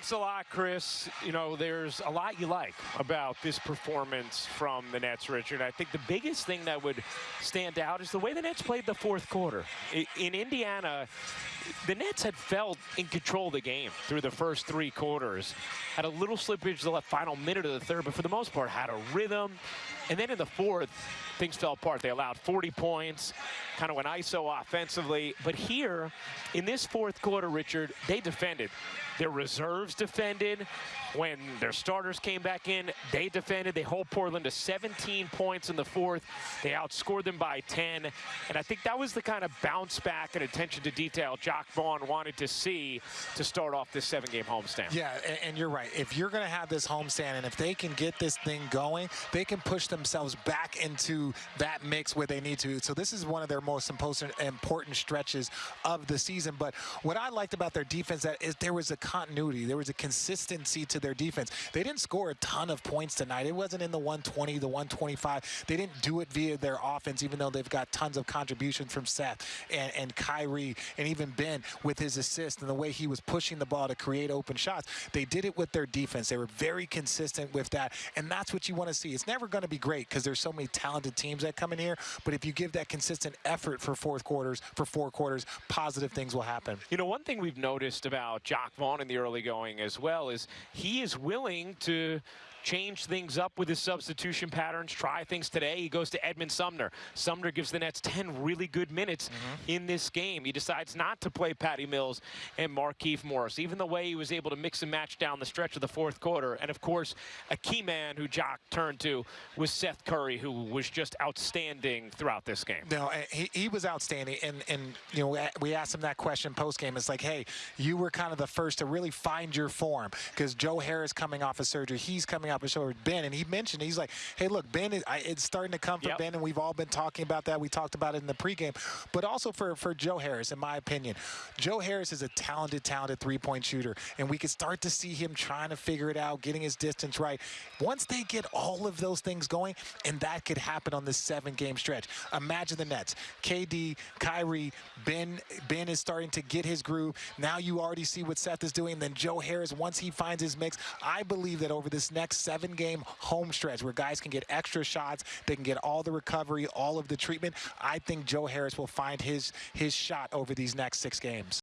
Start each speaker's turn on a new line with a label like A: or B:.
A: Thanks a lot, Chris. You know, there's a lot you like about this performance from the Nets, Richard. I think the biggest thing that would stand out is the way the Nets played the fourth quarter. In Indiana, the Nets had felt in control of the game through the first three quarters. Had a little slippage the final minute of the third, but for the most part had a rhythm. And then in the fourth, things fell apart. They allowed 40 points, kind of went ISO offensively. But here, in this fourth quarter, Richard, they defended. Their reserves defended. When their starters came back in, they defended. They hold Portland to 17 points in the fourth. They outscored them by 10. And I think that was the kind of bounce back and attention to detail Jacque Vaughn wanted to see to start off this seven-game homestand.
B: Yeah, and, and you're right. If you're going to have this homestand and if they can get this thing going, they can push themselves back into that mix where they need to. So this is one of their most important stretches of the season. But what I liked about their defense that is there was a continuity. There was a consistency to their defense. They didn't score a ton of points tonight. It wasn't in the 120, the 125. They didn't do it via their offense, even though they've got tons of contributions from Seth and, and Kyrie and even Ben with his assist and the way he was pushing the ball to create open shots. They did it with their defense. They were very consistent with that, and that's what you want to see. It's never going to be great because there's so many talented teams that come in here, but if you give that consistent effort for fourth quarters, for four quarters, positive things will happen.
A: You know, one thing we've noticed about Jacque Vaughn in the early going as well is he is willing to change things up with his substitution patterns, try things today. He goes to Edmund Sumner. Sumner gives the Nets 10 really good minutes mm -hmm. in this game. He decides not to play Patty Mills and Markieff Morris, even the way he was able to mix and match down the stretch of the fourth quarter. And, of course, a key man who Jacque turned to was Seth Curry, who was just outstanding throughout this game.
B: No, he, he was outstanding. And, and, you know, we asked him that question post-game. It's like, hey, you were kind of the first to really find your form because Joe Harris coming off of surgery. He's coming coming up and showed Ben, and he mentioned he's like, hey, look, Ben, is, I, it's starting to come for yep. Ben, and we've all been talking about that. We talked about it in the pregame, but also for for Joe Harris, in my opinion, Joe Harris is a talented, talented three-point shooter, and we could start to see him trying to figure it out, getting his distance right. Once they get all of those things going, and that could happen on this seven-game stretch. Imagine the Nets, KD, Kyrie, Ben. Ben is starting to get his groove. Now you already see what Seth is doing. Then Joe Harris, once he finds his mix, I believe that over this next seven game home stretch where guys can get extra shots, they can get all the recovery, all of the treatment. I think Joe Harris will find his his shot over these next six games.